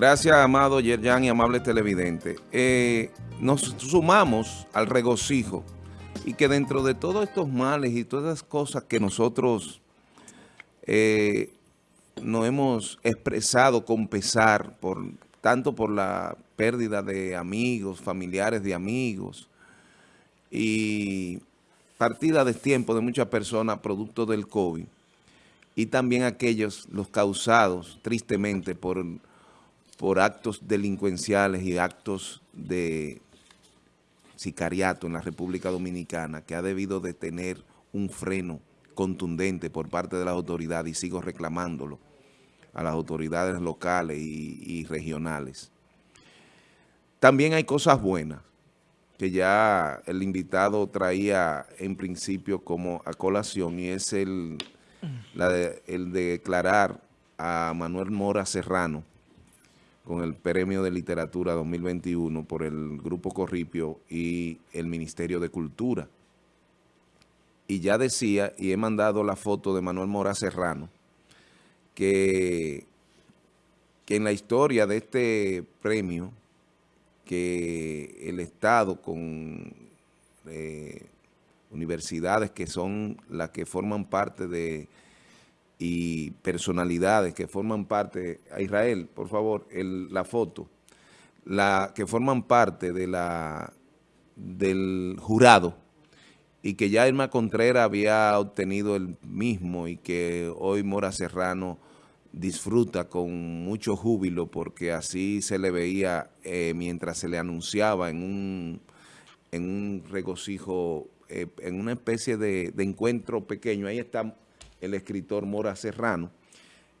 Gracias, amado Yerjan y amable televidente. Eh, nos sumamos al regocijo y que dentro de todos estos males y todas las cosas que nosotros eh, nos hemos expresado con pesar, por, tanto por la pérdida de amigos, familiares de amigos y partida de tiempo de muchas personas producto del COVID y también aquellos, los causados tristemente por por actos delincuenciales y actos de sicariato en la República Dominicana que ha debido de tener un freno contundente por parte de las autoridades y sigo reclamándolo a las autoridades locales y, regionales. También hay cosas buenas que ya el invitado traía en principio como a colación y es el, el de declarar a Manuel Mora Serrano con el Premio de Literatura 2021 por el Grupo Corripio y el Ministerio de Cultura. Y ya decía, y he mandado la foto de Manuel Mora Serrano, que, que en la historia de este premio, que el Estado con eh, universidades que son las que forman parte de y personalidades que forman parte, a Israel, por favor, la foto, la que forman parte de la del jurado y que ya Irma Contreras había obtenido el mismo y que hoy Mora Serrano disfruta con mucho júbilo porque así se le veía eh, mientras se le anunciaba en un, en un regocijo, eh, en una especie de, de encuentro pequeño. Ahí está el escritor Mora Serrano,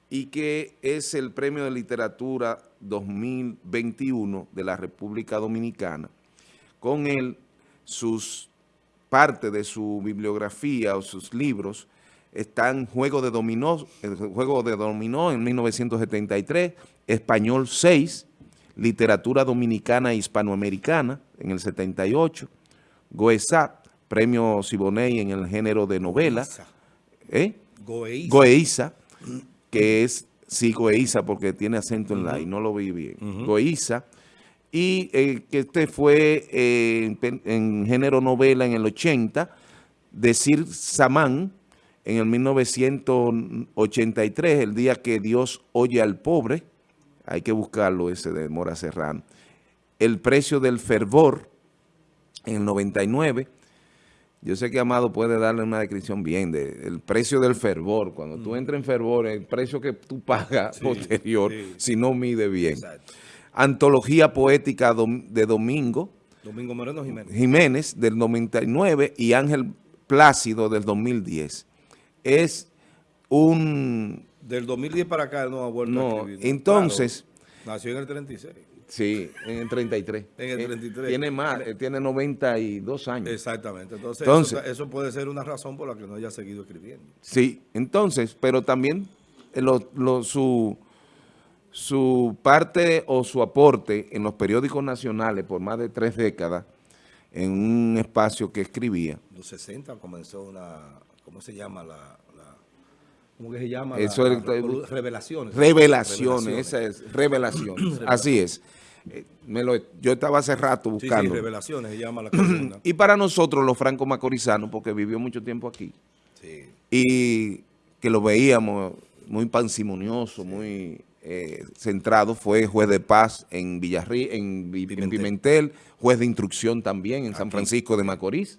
y que es el Premio de Literatura 2021 de la República Dominicana. Con él, sus parte de su bibliografía o sus libros están Juego de Dominó, el Juego de Dominó en 1973, Español 6, Literatura Dominicana e Hispanoamericana en el 78, Goesat, Premio Siboney en el género de novela, ¿eh? Goeiza. que es, sí, Goeiza, porque tiene acento en la y no lo vi bien. Goeiza. Y eh, que este fue eh, en, género novela en el 80, Decir Samán, en el 1983, el día que Dios oye al pobre, hay que buscarlo ese de Mora Serrano. El precio del fervor, en el 99, yo sé que Amado puede darle una descripción bien del precio del fervor. Cuando tú mm. entras en fervor, el precio que tú pagas posterior, si no mide bien. Antología poética de Domingo. Domingo Moreno Jiménez. Jiménez, del 99, y Ángel Plácido, del 2010. Es un... Del 2010 para acá no ha vuelto a escribir. Entonces... nació en el 36. Sí, en el 33. En el 33. Tiene más, tiene 92 años. Exactamente. Entonces, eso, puede ser una razón por la que no haya seguido escribiendo. Sí, entonces, pero también eh, su, su parte o su aporte en los periódicos nacionales por más de tres décadas en un espacio que escribía. En los 60 comenzó una, ¿cómo se llama la, ¿Cómo que se llama? Eso revelaciones. Revelaciones, esa es, revelaciones. Así es. Eh, me lo, yo estaba hace rato buscando. Sí, sí, revelaciones, se llama la Y para nosotros, los franco-macorizanos, porque vivió mucho tiempo aquí, sí. y que lo veíamos muy pansimonioso, muy eh, centrado, fue juez de paz en Villarrí, en, Pimentel. juez de instrucción también en San Francisco de Macorís.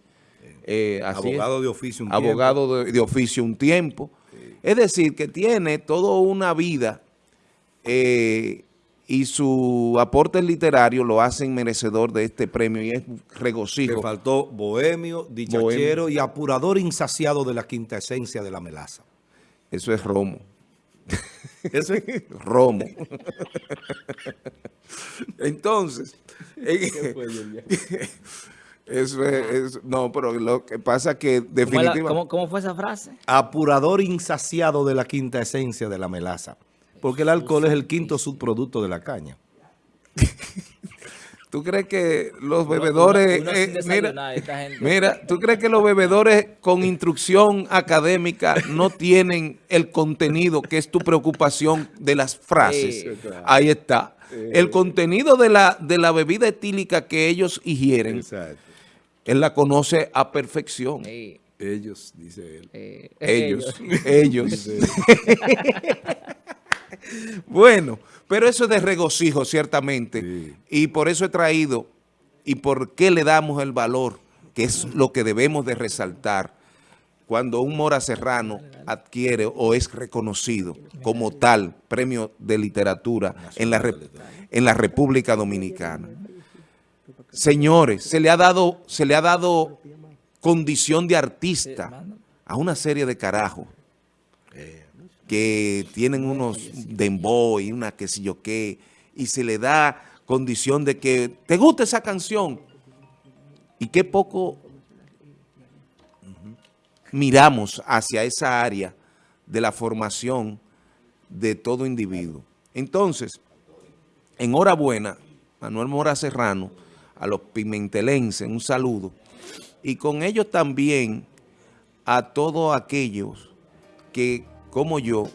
Eh, abogado de oficio un abogado De, oficio un tiempo. Es decir, que tiene toda una vida eh, y su aporte literario lo hacen merecedor de este premio y es regocijo. Le faltó bohemio, dichachero y apurador insaciado de la quinta esencia de la melaza. Eso es romo. Eso es romo. Entonces, eso es, no, pero lo que pasa que definitivamente... ¿Cómo, ¿Cómo, fue esa frase? Apurador insaciado de la quinta esencia de la melaza. Porque el alcohol es el quinto subproducto de la caña. ¿Tú crees que los bebedores... Eh, mira, ¿tú crees que los bebedores con instrucción académica no tienen el contenido que es tu preocupación de las frases? Ahí está. el contenido de la, de la bebida etílica que ellos ingieren, Exacto. él la conoce a perfección. Sí, Ellos, dice él. eh, Ellos, ellos. Bueno, pero eso es de regocijo, ciertamente. Sí. Y por eso he traído, y por qué le damos el valor, que es lo que debemos de resaltar, cuando un Mora Serrano adquiere o es reconocido como tal premio de literatura en la, en la República Dominicana. Señores, se le ha dado, se le ha dado condición de artista a una serie de carajos que tienen unos dembow y una qué sé yo qué, y se le da condición de que te gusta esa canción. Y qué poco miramos hacia esa área de la formación de todo individuo. Entonces, enhorabuena, Manuel Mora Serrano, a los pimentelenses, un saludo, y con ellos también a todos aquellos que, como yo,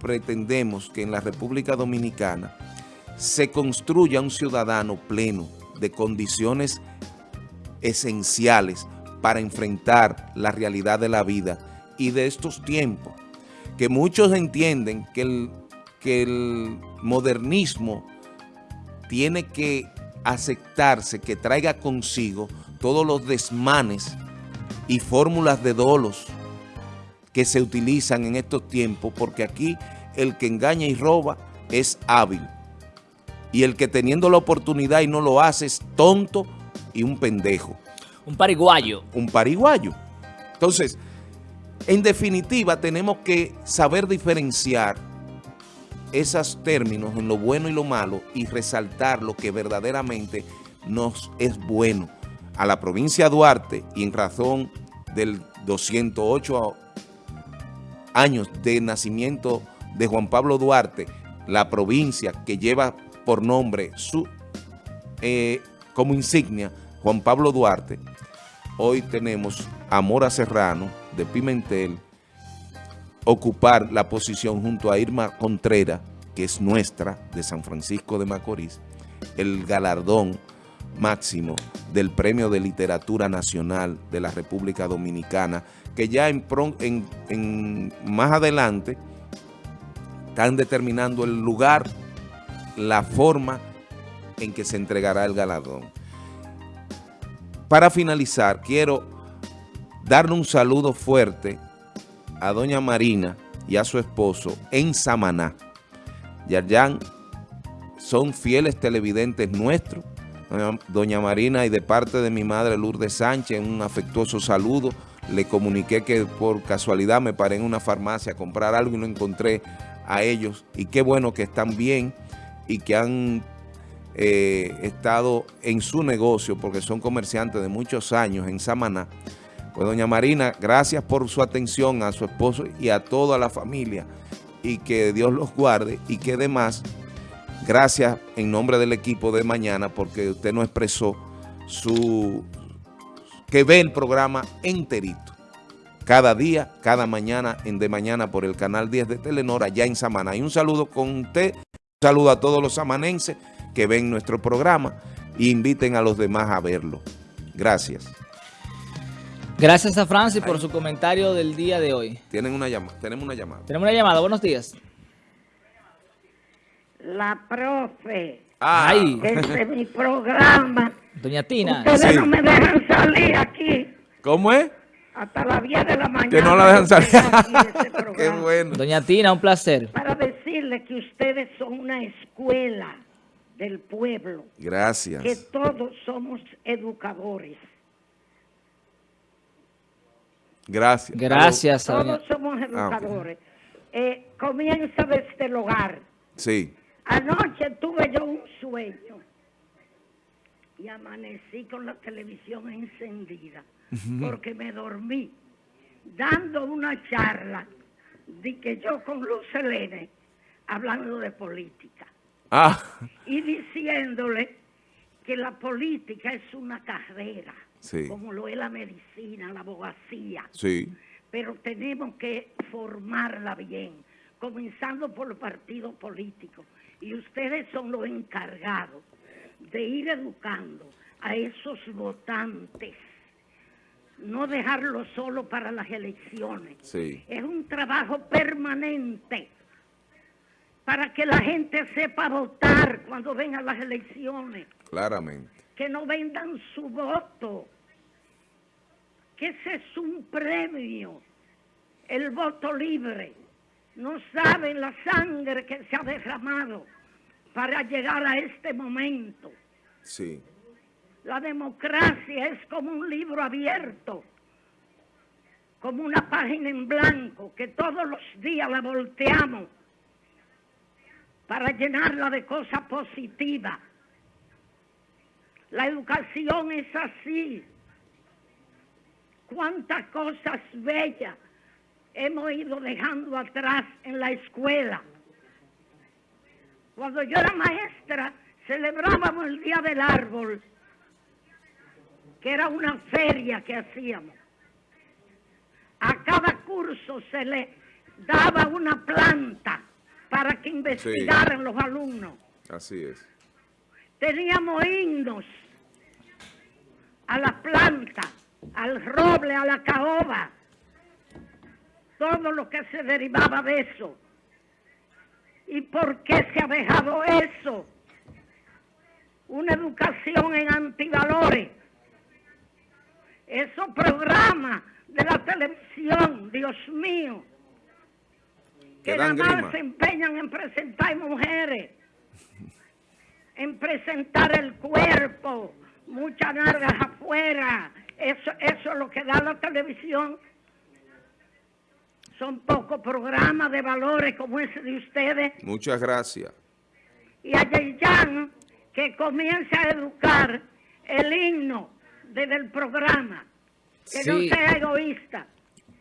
pretendemos que en la República Dominicana se construya un ciudadano pleno de condiciones esenciales para enfrentar la realidad de la vida y de estos tiempos, que muchos entienden que el, que el modernismo tiene que aceptarse, que traiga consigo todos los desmanes y fórmulas de dolos que se utilizan en estos tiempos, porque aquí el que engaña y roba es hábil. Y el que teniendo la oportunidad y no lo hace es tonto y un pendejo, Un pariguayo. un pariguayo. Entonces, en definitiva, tenemos que saber diferenciar esos términos en lo bueno y lo malo y resaltar lo que verdaderamente nos es bueno a la provincia de Duarte y en razón del 208 años de nacimiento de Juan Pablo Duarte, la provincia que lleva por nombre su eh, como insignia Juan Pablo Duarte, hoy tenemos a Mora Serrano de Pimentel ocupar la posición junto a Irma Contreras, que es nuestra, de San Francisco de Macorís, el galardón máximo del Premio de Literatura Nacional de la República Dominicana, que ya en, en- en- más adelante están determinando el lugar, la forma en que se entregará el galardón. Para finalizar, quiero darle un saludo fuerte a doña Marina y a su esposo en Samaná. Yarjan son fieles televidentes nuestros. Doña Marina y de parte de mi madre Lourdes Sánchez, un afectuoso saludo. Le comuniqué que por casualidad me paré en una farmacia a comprar algo y no encontré a ellos. Y qué bueno que están bien y que han eh, estado en su negocio porque son comerciantes de muchos años en Samaná. Pues doña Marina, gracias por su atención a su esposo y a toda la familia y que Dios los guarde y que además, gracias en nombre del equipo de mañana porque usted nos expresó su que ve el programa enterito. Cada día, cada mañana, en De Mañana por el canal 10 de Telenor, allá en Samaná. Y un saludo con usted, un saludo a todos los samanenses que ven nuestro programa e inviten a los demás a verlo. Gracias. Gracias a Francis por su comentario del día de hoy. Tienen una llamada, tenemos una llamada. Tenemos una llamada. Buenos días. La profe, Ay, desde mi programa. doña Tina. Ustedes Sí. no me dejan salir aquí ¿Cómo es? hasta las 10 de la mañana. Que no la dejan salir. Qué bueno. Doña Tina, un placer. Para decirles que ustedes son una escuela del pueblo, que Gracias. todos somos educadores. Gracias. Gracias a doña... Todos somos educadores. Eh, comienza desde el hogar. Sí. Anoche tuve yo un sueño y amanecí con la televisión encendida porque me dormí dando una charla de que yo con Luz Helene hablando de política Ah, y diciéndole que la política es una carrera, Sí. como lo es la medicina, la abogacía sí. pero tenemos que formarla bien, comenzando por los partidos políticos Y ustedes son los encargados de ir educando a esos votantes. No dejarlo solo para las elecciones. Sí. Es un trabajo permanente para que la gente sepa votar cuando vengan las elecciones. Claramente. Que no vendan su voto. Que ese es un premio. El voto libre. No saben la sangre que se ha derramado para llegar a este momento. Sí. La democracia es como un libro abierto, como una página en blanco que todos los días la volteamos para llenarla de cosas positivas. La educación es así. Cuántas cosas bellas hemos ido dejando atrás en la escuela. Cuando yo era maestra, celebrábamos el Día del Árbol, que era una feria que hacíamos. A cada curso se le daba una planta para que investigaran los alumnos. Así es. Teníamos himnos a la planta, al roble, a la caoba, todo lo que se derivaba de eso. ¿Y por qué se ha dejado eso? Una educación en antivalores. Esos programas de la televisión, Dios mío, que nada más se empeñan en presentar mujeres, en presentar el cuerpo, muchas nalgas afuera. Eso, eso es lo que da la televisión. Son pocos programas de valores como ese de ustedes. Muchas gracias. Y a Yeyan que comience a educar el himno desde el programa. Que no sea egoísta.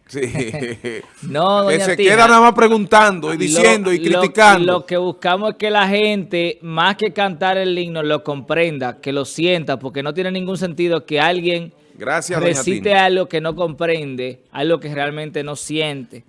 Sí. No, que se Tina. queda nada más preguntando y Lo- diciendo y criticando. Lo, que buscamos es que la gente, más que cantar el himno, lo comprenda, que lo sienta, porque no tiene ningún sentido que alguien Gracias, doña recite Tina. algo que no comprende, algo que realmente no siente.